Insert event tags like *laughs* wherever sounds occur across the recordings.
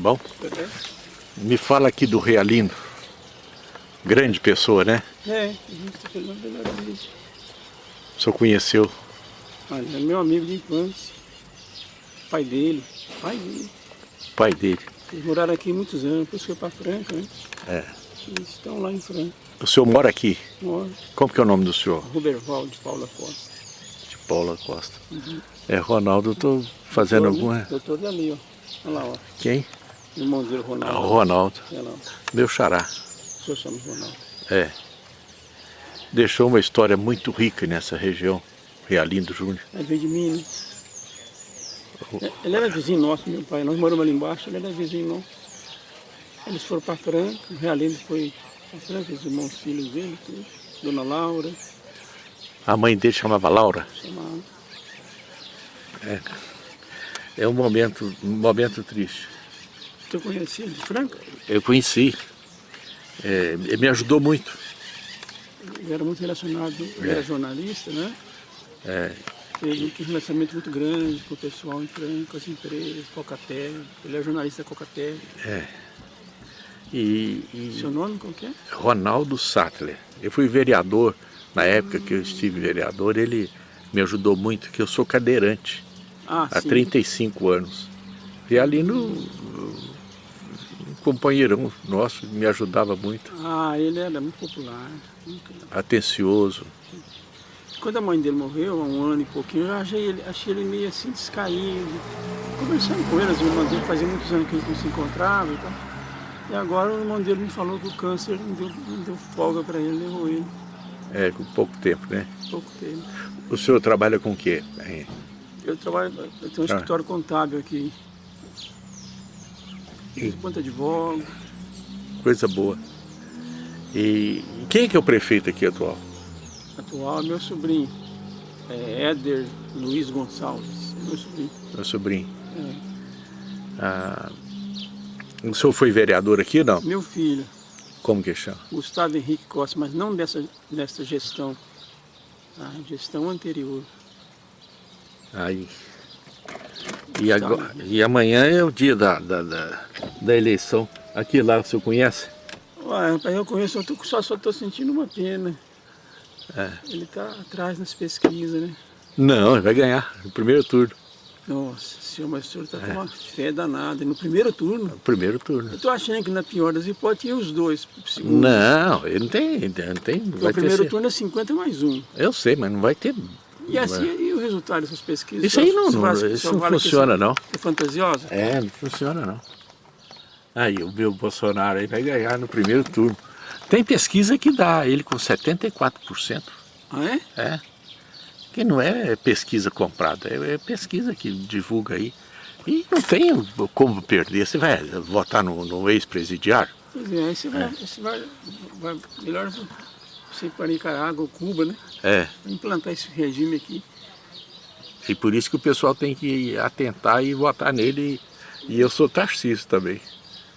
Bom? Me fala aqui do Realindo. Grande pessoa, né? É, vida. O senhor conheceu? Olha, é meu amigo de infância. Pai dele. Pai dele. Pai dele. Eles moraram aqui muitos anos, depois foi para Franca, né? É. Eles estão lá em Franca. O senhor mora aqui? Mora. Como que é o nome do senhor? Roberval de Paula Costa. De Paula Costa. Uhum. É, Ronaldo, eu tô fazendo doutor, alguma... Doutor dali, ó. Olha lá, ó. Quem? Irmão dele, Ronaldo. Ah, o Ronaldo. Lá. Meu xará. O senhor chama Ronaldo. É. Deixou uma história muito rica nessa região. Realindo Júnior. É veio de Minas. É, ele era vizinho nosso, meu pai. Nós moramos ali embaixo, ele era vizinho nosso. Eles foram para Franca, o Realindo foi para Franca, os irmãos filhos dele, tudo. Dona Laura, A mãe dele chamava Laura. chamava. É, é um momento, um momento triste. Tu conhecia de Franca? Eu conheci. É, ele me ajudou muito. Ele era muito relacionado, ele era jornalista, né? É, Teve um relacionamento muito grande com o pessoal em Franca, com as empresas, Cocatel. Ele é jornalista da Cocatel. e, e Seu nome qual que é? Ronaldo Sattler. Eu fui vereador, na época que eu estive vereador, ele me ajudou muito, que eu sou cadeirante Ah, há sim. 35 anos. E ali no um companheirão nosso me ajudava muito, Ah, ele era muito popular. muito- atencioso. Quando a mãe dele morreu, há um ano e pouquinho, eu achei ele, achei ele meio assim descaído. Conversando com ele, as irmãs dele, fazia muitos anos que eles não se encontravam e tal. E agora o irmão dele me falou que o câncer não deu, não deu folga para ele, levou ele É, com pouco tempo, né? pouco tempo. O senhor trabalha com o quê? Eu trabalho, eu tenho um Ah. escritório contábil aqui. E- Enquanto advogo, coisa boa. E quem é que é o prefeito aqui atual? atual, é meu sobrinho. É Éder Luiz Gonçalves, meu sobrinho. Meu sobrinho. É. Ah, o senhor foi vereador aqui, não? Meu filho, Como que chama? Gustavo Henrique Costa, mas não dessa, dessa gestão, a gestão anterior. Aí. E, agora, e amanhã é o dia da, da, da, da eleição. Aqui lá, o senhor conhece? Ué, rapaz, eu conheço, eu tô, só estou sentindo uma pena. É. Ele está atrás nas pesquisas, né? Não, ele vai ganhar no primeiro turno. Nossa senhor, mas o senhor está É. com uma fé danada. No primeiro turno, No primeiro turno. eu estou achando que na pior das hipóteses os dois. Não, ele não tem. Não tem não vai o primeiro turno é 50 mais um. Eu sei, mas não vai ter. E assim, e o resultado dessas pesquisas? Isso aí não, não, vale- isso não funciona, não. É fantasiosa? É, não funciona não. Aí o meu Bolsonaro aí vai ganhar no primeiro turno. Tem pesquisa que dá ele com 74%. Ah, é? É. Que não é pesquisa comprada, é, é pesquisa que divulga aí. E não tem como perder. Você vai votar no, no ex-presidiário? Pois é, aí você vai, você vai, vai melhor você ir para Nicarágua ou Cuba, né? É. Implantar esse regime aqui. E por isso que o pessoal tem que atentar e votar nele. E eu sou Tarcísio também.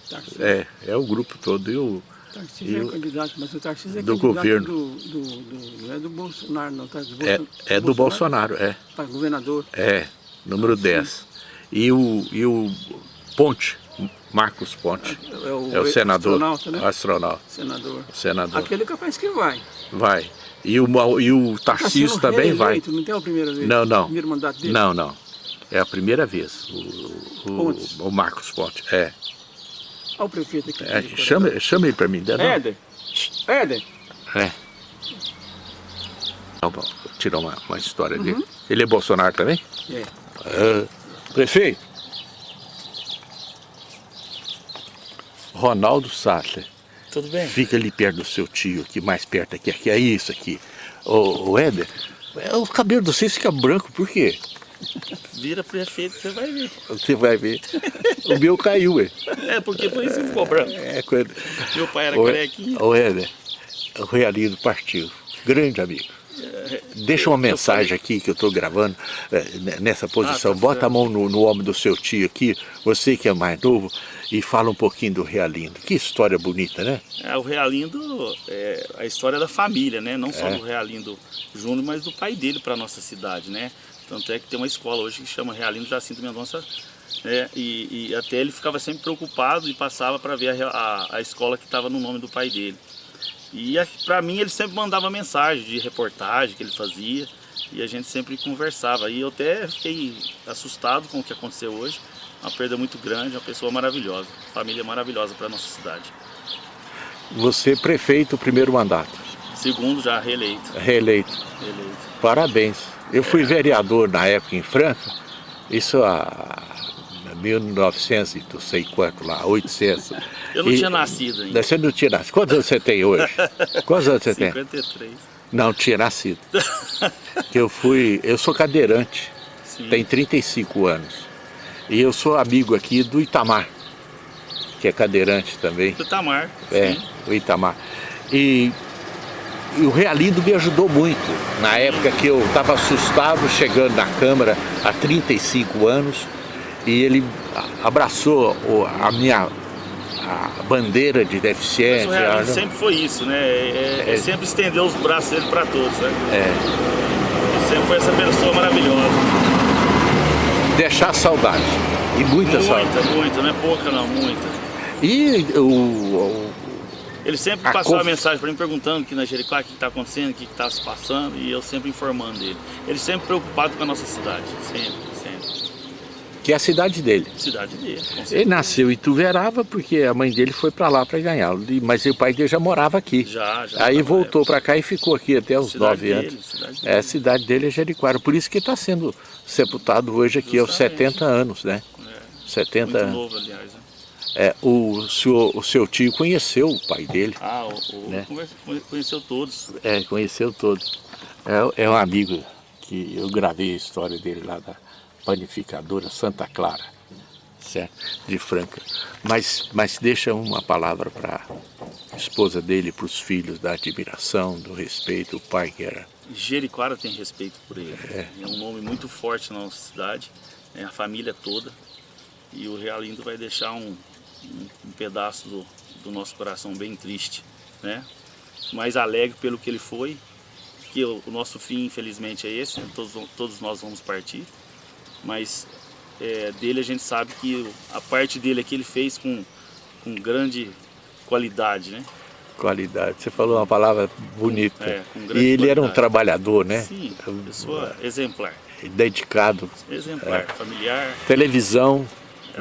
Tarcísio, É, é o grupo todo. Eu, Tarcísio é eu- candidato, mas o Tarcísio é do candidato governo. Do, do, do- não é do Bolsonaro, não. Tá? Do é, Bolso- é do Bolsonaro, é. Para governador. É, número 10. E o, e o Ponte, Marcos Ponte, É o, é o senador, astronauta, né? astronauta, Senador. senador, Aquele é capaz que vai. vai. E o, e o Tarcísio também vai. Não tem a primeira vez? Não, não. Primeiro mandato dele? Não, não. É a primeira vez, o, o, o Marcos Ponte. É. Olha o prefeito aqui. É, chama, chama ele para mim. dá não? Éder. Éder. É. Tirar uma, uma história Uhum. dele. Ele é Bolsonaro também? É. É. Prefeito. Ronaldo Sattler. Tudo bem? Fica ali perto do seu tio, aqui, mais perto aqui, aqui é isso aqui. Ô, ô Éder, é, o cabelo de vocês fica branco, por quê? *laughs* Vira prefeito, você vai ver. Você vai ver. O meu caiu, ué. É, porque por isso ficou branco. *laughs* É, quando... Meu pai era Ô, carequinho. Ô Éder, o Realindo partiu. Grande amigo. Deixa uma mensagem aqui que eu estou gravando é, nessa posição. Ah, tá Bota a mão no, no ombro do seu tio aqui, você que é mais novo, e fala um pouquinho do Realindo. Que história bonita, né? É, o Realindo é a história da família, né? Não só É. do Realindo Júnior, mas do pai dele para nossa cidade, né? Tanto é que tem uma escola hoje que chama Realindo Jacinto Mendonça né? E, e até ele ficava sempre preocupado e passava para ver a, a, a, escola que estava no nome do pai dele. E para mim ele sempre mandava mensagem de reportagem que ele fazia e a gente sempre conversava. E eu até fiquei assustado com o que aconteceu hoje. Uma perda muito grande, uma pessoa maravilhosa, família maravilhosa para nossa cidade. Você prefeito, primeiro mandato. Segundo já reeleito. Reeleito. Reeleito. Parabéns. Eu fui é. vereador na época em Franca, isso há 1900 não sei quanto lá, 800. Eu não e, tinha nascido ainda. Você não tinha nascido. Quantos anos você tem hoje? *laughs* Quantos anos você 53. tem? 53. Não, tinha nascido. *laughs* eu fui, eu sou cadeirante, Sim. tem 35 anos. E eu sou amigo aqui do Itamar, que é cadeirante também. Do Itamar, É, sim. o Itamar. E, e, o Realindo me ajudou muito, na época que eu estava assustado chegando na Câmara há 35 anos, e ele abraçou a minha a bandeira de deficiência. Mas o Realindo sempre foi isso, né? É, é, é sempre estendeu os braços dele para todos, né? É. Ele sempre foi essa pessoa maravilhosa deixar saudade. E muita, muita saudade. Muita, muita, não é pouca não, muita. E o... o ele sempre passou a mensagem para mim perguntando aqui na Jericó o que está acontecendo, o que está se passando, e eu sempre informando ele. Ele sempre preocupado com a nossa cidade, sempre, sempre. Que é a cidade dele. Cidade dele. Ele nasceu em Tuverava porque a mãe dele foi para lá para ganhar, mas o pai dele já morava aqui. Já, já. Aí voltou para cá e ficou aqui até os cidade nove dele, anos. Cidade é, a cidade dele é Jericoara, por isso que está sendo sepultado hoje aqui aos 70 anos, né? É, 70 anos. novo, aliás. Né? É, o, seu, o seu tio conheceu o pai dele. Ah, o, o né? conheceu todos. É, conheceu todos. É, é um amigo que eu gravei a história dele lá da panificadora Santa Clara, certo? De Franca. Mas, mas deixa uma palavra para a esposa dele, para os filhos, da admiração, do respeito, o pai que era Jericoara tem respeito por ele. É. é um nome muito forte na nossa cidade, é a família toda. E o Realindo vai deixar um, um, um pedaço do, do, nosso coração bem triste, né? Mas alegre pelo que ele foi, que o, o nosso fim, infelizmente, é esse, né? todos, todos nós vamos partir. Mas é, dele a gente sabe que a parte dele aqui ele fez com, com grande qualidade, né? Qualidade. Você falou uma palavra bonita. É, e ele qualidade. era um trabalhador, né? Sim, pessoa exemplar. Dedicado. Exemplar, é. familiar. Televisão,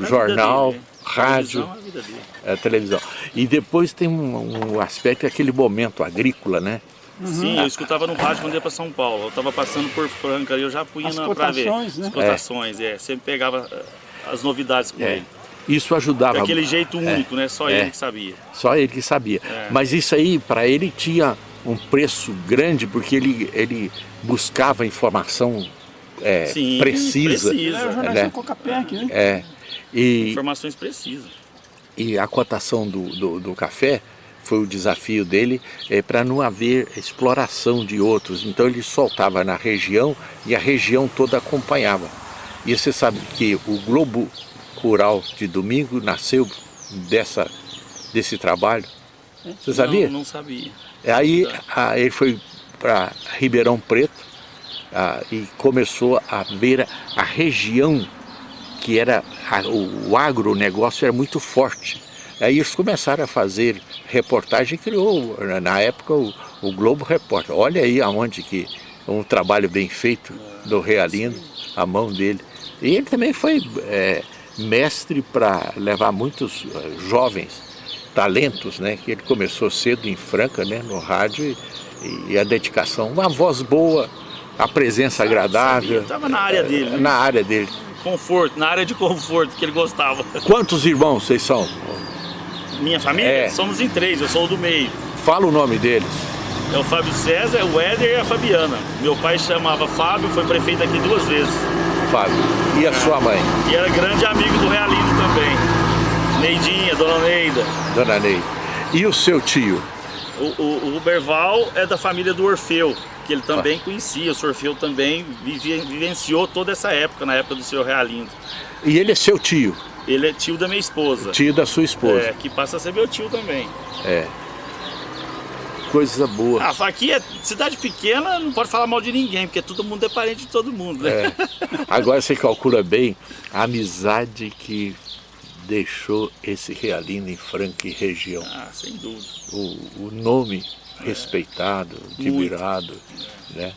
jornal, dele, rádio. Televisão é, televisão. E depois tem um, um aspecto, aquele momento agrícola, né? Uhum. Sim, eu escutava no rádio quando ia para São Paulo. Eu estava passando por Franca e eu já punha para ver. Né? As cotações, é. é. Sempre pegava eh, as novidades com é. ele. Isso ajudava. Daquele jeito é, único, é, né? Só é, ele que sabia. Só ele que sabia. É. Mas isso aí, para ele, tinha um preço grande, porque ele, ele buscava informação é, Sim, precisa. precisa. É, né? né? É. E, Informações precisas. E a cotação do, do, do café foi o desafio dele é, para não haver exploração de outros. Então ele soltava na região e a região toda acompanhava. E você sabe que o Globo Rural de domingo nasceu dessa, desse trabalho. Você sabia? Não, não sabia. Aí a, ele foi para Ribeirão Preto a, e começou a ver a região que era a, o, o agronegócio era muito forte. Aí eles começaram a fazer reportagem, criou na época o, o Globo Repórter. Olha aí aonde que um trabalho bem feito do Realino, a mão dele. E ele também foi é, mestre para levar muitos eh, jovens talentos, né? Que ele começou cedo em Franca, né? No rádio e, e a dedicação, uma voz boa, a presença agradável. Estava na área dele. Né? Na área dele. Conforto, na área de conforto que ele gostava. Quantos irmãos vocês são? Minha família? É. Somos em três, eu sou o do meio. Fala o nome deles. É o Fábio César, o Éder e a Fabiana. Meu pai chamava Fábio, foi prefeito aqui duas vezes. Fábio. E a é. sua mãe? E era grande amigo do Realino também. Neidinha, Dona Neida. Dona Neida. E o seu tio? O, o, o Berval é da família do Orfeu, que ele também ah. conhecia. O Orfeu também vivia, vivenciou toda essa época, na época do seu Realindo. E ele é seu tio? Ele é tio da minha esposa. Tio da sua esposa. É, que passa a ser meu tio também. É. coisa boa. Ah, aqui é cidade pequena, não pode falar mal de ninguém, porque todo mundo é parente de todo mundo, né? É. *laughs* Agora você calcula bem a amizade que deixou esse Realino em Franca e região. Ah, sem dúvida. O, o nome é. respeitado, admirado, né?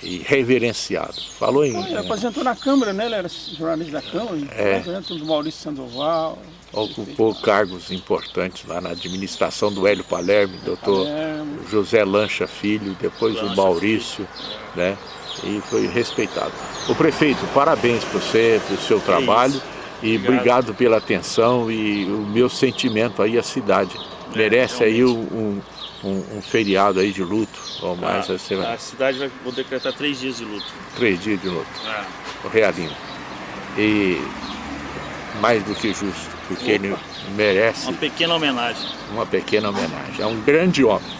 e reverenciado. Falou em... Ele aposentou na Câmara, né? Ele era jornalista da Câmara, é. do Maurício Sandoval. Ocupou cargos importantes lá na administração do Hélio Palermo, doutor Palermo. José Lancha Filho, depois Lancha o Maurício, Filho. né? E foi respeitado. O prefeito, parabéns por você, pelo seu trabalho. E obrigado. obrigado. pela atenção e o meu sentimento aí, a cidade. É, Merece aí um, um, um, feriado aí de luto, ou mais. Ah, a, semana. a cidade vai decretar três dias de luto. Três dias de luto. Ah. O Realinho. E mais do que justo, porque Opa. ele merece... Uma pequena homenagem. Uma pequena homenagem. É um grande homem.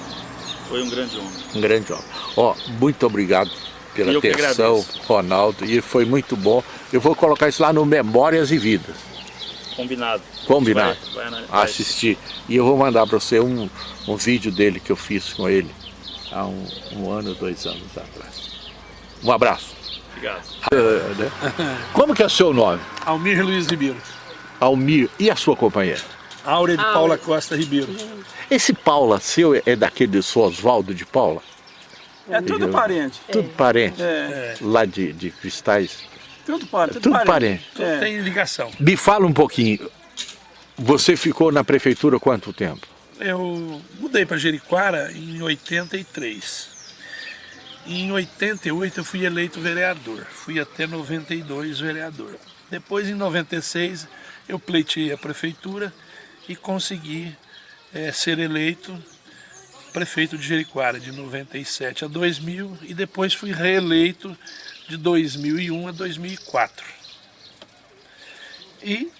Foi um grande homem. Um grande homem. Ó, muito obrigado pela Eu atenção, Ronaldo, e foi muito bom. Eu vou colocar isso lá no Memórias e Vidas. Combinado. Combinado. Vai, vai, vai. Assistir. E eu vou mandar para você um, um vídeo dele que eu fiz com ele há um, um ano, dois anos atrás. Um abraço. Obrigado. Uh, né? Como que é o seu nome? Almir Luiz Ribeiro. Almir. E a sua companheira? Áurea de Paula Costa Ribeiro. Esse Paula seu é daquele do Oswaldo de Paula? É tudo parente. Tudo parente. É. Lá de, de Cristais. Tudo, par, tudo, tudo parente. parente. Tudo é. tem ligação. Me fala um pouquinho. Você ficou na prefeitura quanto tempo? Eu mudei para Jeriquara em 83. E em 88 eu fui eleito vereador. Fui até 92 vereador. Depois, em 96, eu pleiteei a prefeitura e consegui é, ser eleito prefeito de Jericoara de 97 a 2000 e depois fui reeleito de 2001 a 2004. E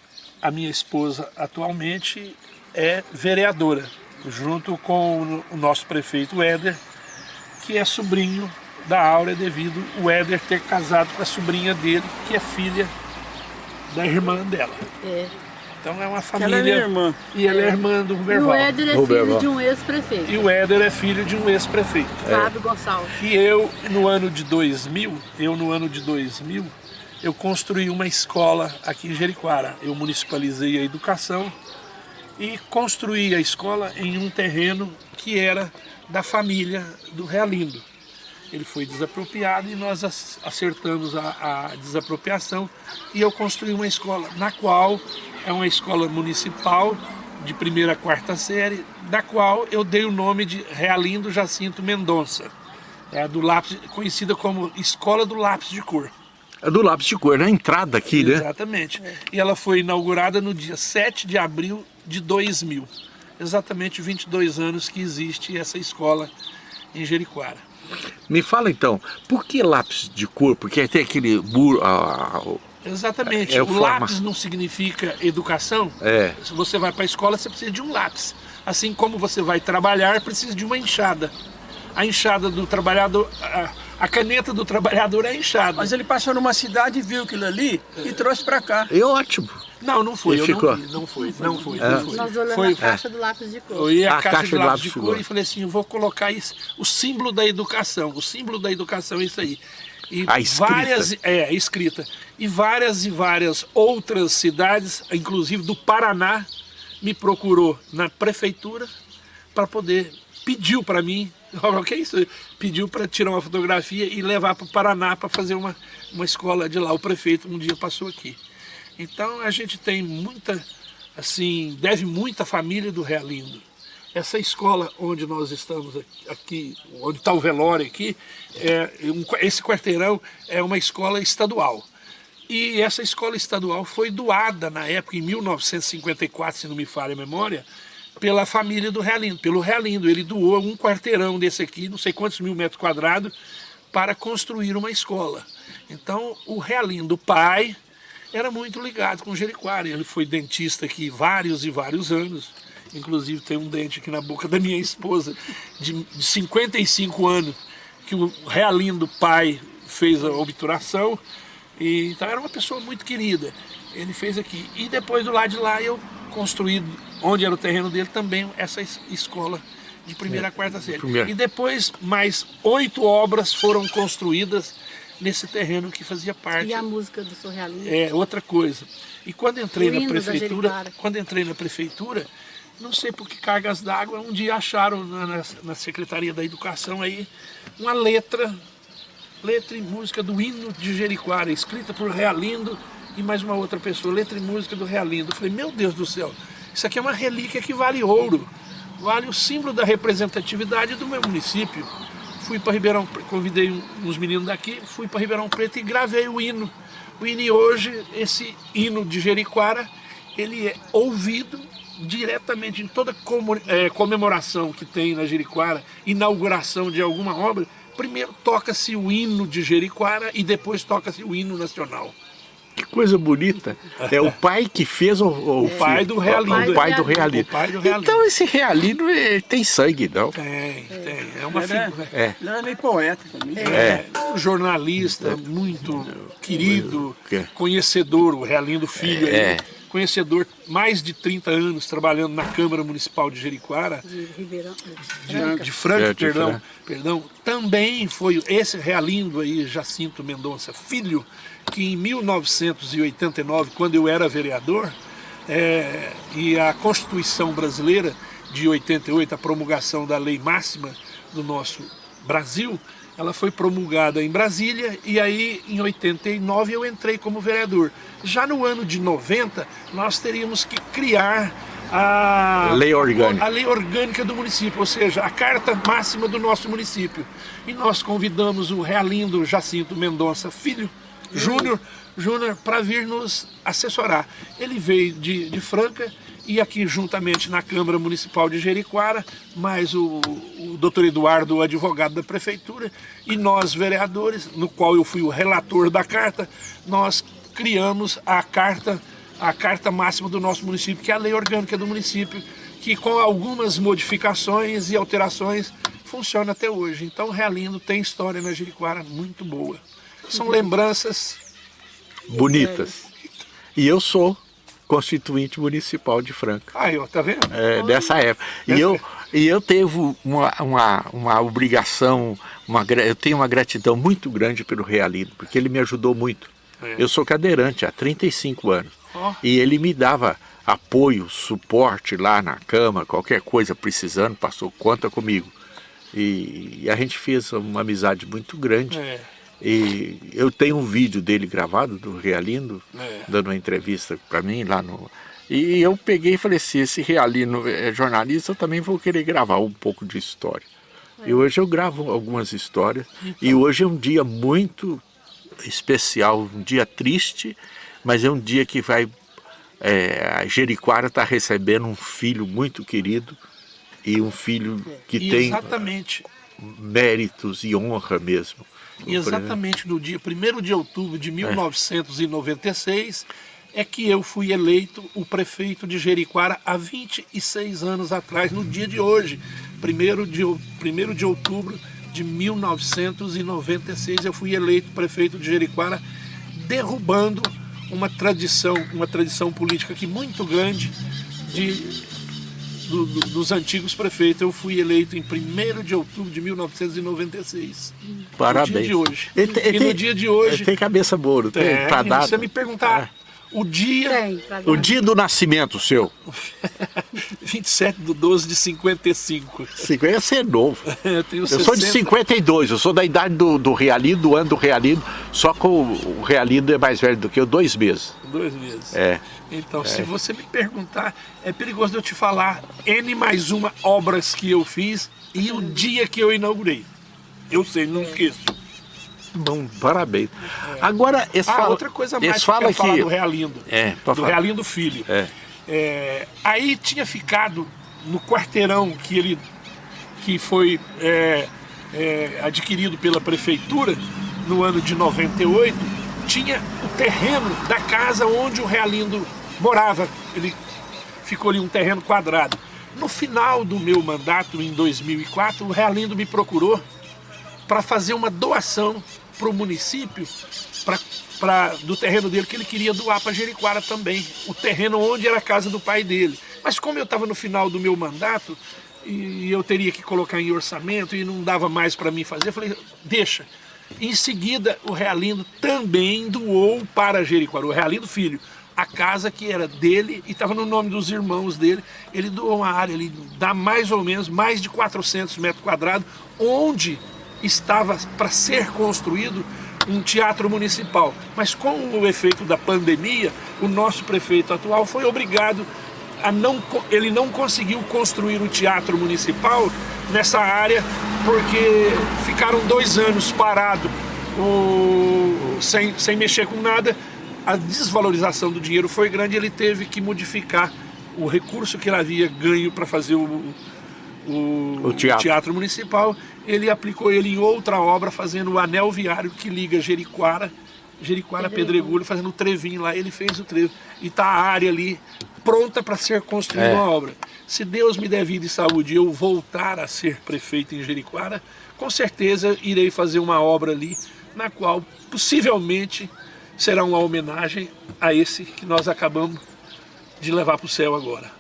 a minha esposa atualmente é vereadora, junto com o nosso prefeito Éder, que é sobrinho da Áurea devido o Éder ter casado com a sobrinha dele, que é filha da irmã dela. É. Então é uma família. Ela é minha irmã. E ela é, é irmã do Ruberval. E o Éder é filho de um ex-prefeito. E o Éder é filho de um ex-prefeito. Fábio é. Gonçalves. E eu, no ano de 2000, eu no ano de 2000, eu construí uma escola aqui em Jericoara. Eu municipalizei a educação e construí a escola em um terreno que era da família do Realindo. Ele foi desapropriado e nós acertamos a, a desapropriação e eu construí uma escola na qual é uma escola municipal de primeira a quarta série, da qual eu dei o nome de Realindo Jacinto Mendonça, é do lápis, conhecida como Escola do Lápis de Cor. É do lápis de cor, na entrada aqui, né? Exatamente. E ela foi inaugurada no dia 7 de abril de 2000. Exatamente 22 anos que existe essa escola em Jericoara. Me fala então, por que lápis de cor? Porque tem aquele muro, ah, Exatamente. É o, o lápis não significa educação. É. Se você vai para a escola, você precisa de um lápis. Assim como você vai trabalhar, precisa de uma enxada. A enxada do trabalhador, a, a caneta do trabalhador é enxada. Mas ele passou numa cidade viu aquilo ali e trouxe para cá. É ótimo. Não, não foi. ficou. Não, não, foi, não foi, é. não foi. Nós olhamos foi, a caixa do lápis de cor. Eu ia a, a caixa, caixa do lápis de cor e falei assim, eu vou colocar isso, o símbolo da educação. O símbolo da educação é isso aí. E a escrita. várias é escrita e várias e várias outras cidades, inclusive do Paraná, me procurou na prefeitura para poder pediu para mim, *laughs* o que é isso? Pediu para tirar uma fotografia e levar para o Paraná para fazer uma, uma escola de lá. O prefeito um dia passou aqui. Então a gente tem muita, assim, deve muita família do Realindo. Essa escola onde nós estamos aqui, onde está o velório aqui, é, esse quarteirão é uma escola estadual. E essa escola estadual foi doada na época, em 1954, se não me falha a memória, pela família do Realindo, pelo Realindo. Ele doou um quarteirão desse aqui, não sei quantos mil metros quadrados, para construir uma escola. Então, o Realindo, pai, era muito ligado com o Jericoara. Ele foi dentista aqui vários e vários anos. Inclusive tem um dente aqui na boca da minha esposa, de 55 anos, que o Realindo pai fez a obturação. E, então era uma pessoa muito querida. Ele fez aqui. E depois do lado de lá eu construí, onde era o terreno dele, também essa escola de primeira a quarta série. E depois mais oito obras foram construídas nesse terreno que fazia parte. E a música do Surrealismo? É, outra coisa. E quando entrei na prefeitura, quando entrei na prefeitura, não sei por que cargas d'água, um dia acharam na, na- na Secretaria da Educação aí uma letra, letra e música do hino de Jericoara, escrita por Realindo e mais uma outra pessoa, letra e música do Realindo. Eu falei, meu Deus do céu, isso aqui é uma relíquia que vale ouro, vale o símbolo da representatividade do meu município. Fui para Ribeirão Preto, convidei uns meninos daqui, fui para Ribeirão Preto e gravei o hino. O hino hoje, esse hino de Jericoara, ele é ouvido diretamente em toda eh, comemoração que tem na Jericoara, inauguração de alguma obra, primeiro toca-se o hino de Jericoara e depois toca-se o hino nacional. Que coisa bonita. É o pai que fez o, o, O pai do Realindo. O pai do Realindo. O pai do Realindo. Então esse Realindo ele tem sangue, não? Tem, tem. É uma Ele é- figura. É. Ele era meio poeta também. É, um jornalista muito querido, É. conhecedor, o Realindo Filho, aí, É. conhecedor, mais de 30 anos trabalhando na Câmara Municipal de Jericoara, De Ribeirão. de, de Franca, É, de perdão, Franca. perdão, também foi esse Realindo aí, Jacinto Mendonça Filho, que em 1989, quando eu era vereador, é, e a Constituição Brasileira de 88, a promulgação da lei máxima do nosso Brasil, ela foi promulgada em Brasília e aí em 89 eu entrei como vereador. Já no ano de 90, nós teríamos que criar a Lei orgânica. a lei orgânica do município, ou seja, a carta máxima do nosso município. E nós convidamos o Realindo Jacinto Mendonça Filho, Júnior, Júnior, para vir nos assessorar. Ele veio de, de Franca e aqui juntamente na Câmara Municipal de Jericoara, mais o, o doutor Eduardo, o advogado da prefeitura, e nós vereadores, no qual eu fui o relator da carta, nós criamos a carta a carta máxima do nosso município, que é a lei orgânica do município, que com algumas modificações e alterações funciona até hoje. Então Realindo tem história na Jericoara muito boa. São lembranças Bonitas. E eu sou constituinte municipal de Franca. Aí, ó, tá vendo? é, dessa época. E eu, e eu teve uma, uma, uma obrigação, uma, eu tenho uma gratidão muito grande pelo Realindo, porque ele me ajudou muito. É. Eu sou cadeirante há 35 anos. Ó. E ele me dava apoio, suporte lá na cama, qualquer coisa precisando, passou conta comigo. E, e a gente fez uma amizade muito grande. É. E eu tenho um vídeo dele gravado, do Realindo, É. dando uma entrevista para mim lá no... E eu peguei e falei, se esse Realino é jornalista, eu também vou querer gravar um pouco de história. E hoje eu gravo algumas histórias. E hoje é um dia muito especial, um dia triste, mas é um dia que vai... é, a Jericoara está recebendo um filho muito querido e um filho que E tem méritos e honra mesmo. E exatamente no dia 1 de outubro de 1996 é que eu fui eleito o prefeito de Jericoara há 26 anos atrás, no dia de hoje, 1 de, ou- 1 de outubro de 1996, eu fui eleito prefeito de Jericoara, derrubando uma tradição, uma tradição política que muito grande de, do- do- dos antigos prefeitos. Eu fui eleito em 1 de outubro de 1996. Parabéns. No dia de hoje. Ele tem- e ele no tem- dia de hoje... Ele tem cabeça boa, tem? É, pra e dar. você me perguntar o dia Tem, O dia do nascimento seu. *laughs* 27 de 12 de 55. 50 você é novo. *laughs* Eu tenho Eu sou de 60. 52, eu sou da idade do, do Realido, do ano do Realido, só que o, o Realido é mais velho do que eu, dois meses. Dois meses. É. Então, se você me perguntar, é perigoso eu te falar N mais uma obras que eu fiz e o dia que eu inaugurei. Eu sei, não esqueço. Bom, parabéns. Agora, eles Ah, falam, outra coisa mais eles que quero falar que... do Realindo. É, do falar. Realindo Filho. É. É, aí tinha ficado no quarteirão que ele que foi é, é, adquirido pela prefeitura no ano de 98, tinha o terreno da casa onde o Realindo morava. Ele ficou ali um terreno quadrado. No final do meu mandato, em 2004, o Realindo me procurou para fazer uma doação para o município pra, pra, do terreno dele que ele queria doar para Jericoara também, o terreno onde era a casa do pai dele. Mas como eu estava no final do meu mandato, e eu teria que colocar em orçamento e não dava mais para mim fazer. Eu falei, deixa. Em seguida, o Realindo também doou para Jericoacoara, o Realindo Filho, a casa que era dele e estava no nome dos irmãos dele. Ele doou uma área, ele dá mais ou menos mais de 400 metros quadrados, onde estava para ser construído um teatro municipal. Mas com o efeito da pandemia, o nosso prefeito atual foi obrigado a não, ele não conseguiu construir o teatro municipal nessa área porque ficaram dois anos parados sem, sem mexer com nada. A desvalorização do dinheiro foi grande ele teve que modificar o recurso que ele havia ganho para fazer o, o, o teatro. teatro. municipal, ele aplicou ele em outra obra, fazendo o anel viário que liga Jericoara, Jericoara Pedregulho, fazendo o trevinho lá, ele fez o trevo. E está a área ali pronta para ser construída é. uma obra. Se Deus me der vida e saúde e eu voltar a ser prefeito em Jericoara, com certeza irei fazer uma obra ali, na qual possivelmente será uma homenagem a esse que nós acabamos de levar para o céu agora.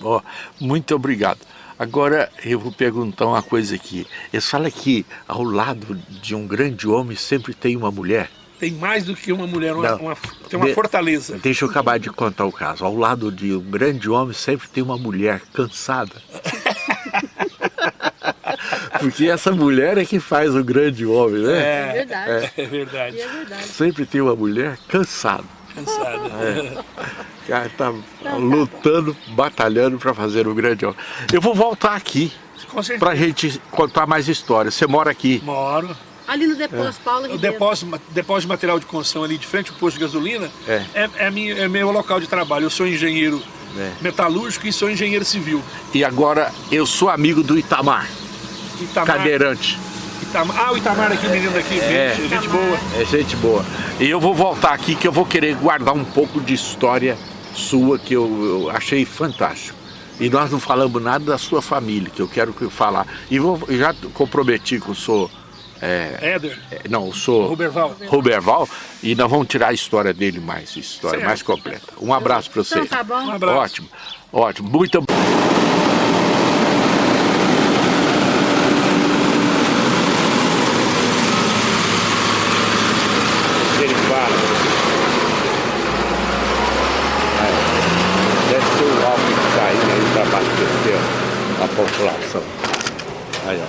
Oh, muito obrigado. Agora eu vou perguntar uma coisa aqui. Eles falam que ao lado de um grande homem sempre tem uma mulher. Tem mais do que uma mulher, uma, uma, tem uma de, fortaleza. Deixa eu acabar de contar o caso. Ao lado de um grande homem sempre tem uma mulher cansada. *laughs* Porque essa mulher é que faz o grande homem, né? É, é verdade. É, é verdade. É verdade. Sempre tem uma mulher cansada. Cansada. É. O cara tá lutando, batalhando para fazer o grande homem. Eu vou voltar aqui para a gente contar mais histórias. Você mora aqui? Moro. Ali no depósito, é. Paulo O depósito, depósito de material de construção ali de frente ao posto de gasolina é, é, é, minha, é meu local de trabalho. Eu sou engenheiro é. metalúrgico e sou engenheiro civil. E agora eu sou amigo do Itamar, Itamar cadeirante. Itamar, ah, o Itamar aqui, o menino daqui, é, gente, gente boa. É gente boa. E eu vou voltar aqui que eu vou querer guardar um pouco de história sua que eu, eu achei fantástico. E nós não falamos nada da sua família, que eu quero falar. E vou, já comprometi que eu sou... É, Éder? É, não, eu sou... Ruberval. Ruberval. E nós vamos tirar a história dele mais, história certo. mais completa. Um abraço para você. Então, tá bom. Um abraço. Ótimo, ótimo. Muito população. Aí, ó.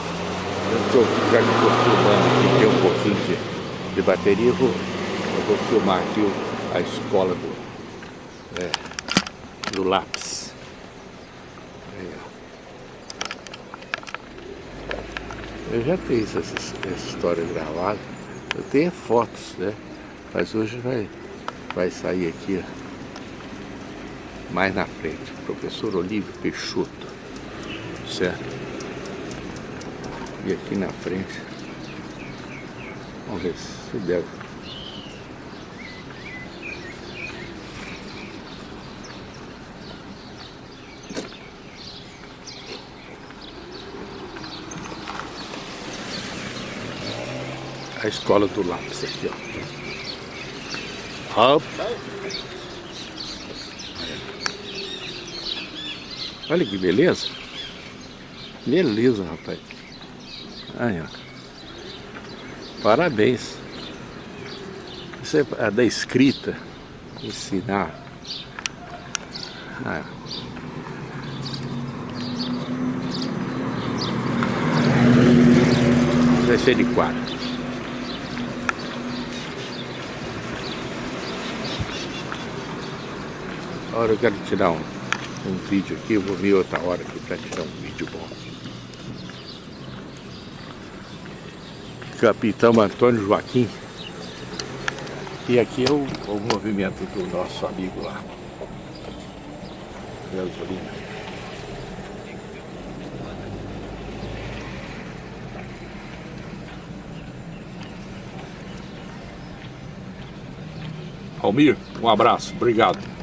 Eu estou já estou filmando aqui, tem um pouquinho de, de bateria, eu vou, eu vou filmar aqui a escola do, é, do lápis. Aí, ó. Eu já tenho essa, essa história gravada, eu tenho fotos, né? Mas hoje vai, vai sair aqui, ó mais na frente, professor Olívio Peixoto certo? E aqui na frente, vamos ver se deve. A escola do lápis aqui, ó. Up. Olha que beleza. Beleza, rapaz. Aí, ó. Parabéns. Isso é a da escrita. Ensinar. Ah. Vai ser de quatro. Agora eu quero tirar um, um vídeo aqui, eu vou vir outra hora aqui para tirar um vídeo bom. Capitão Antônio Joaquim. E aqui é o, o movimento do nosso amigo lá. Gasolina. Almir, um abraço, obrigado.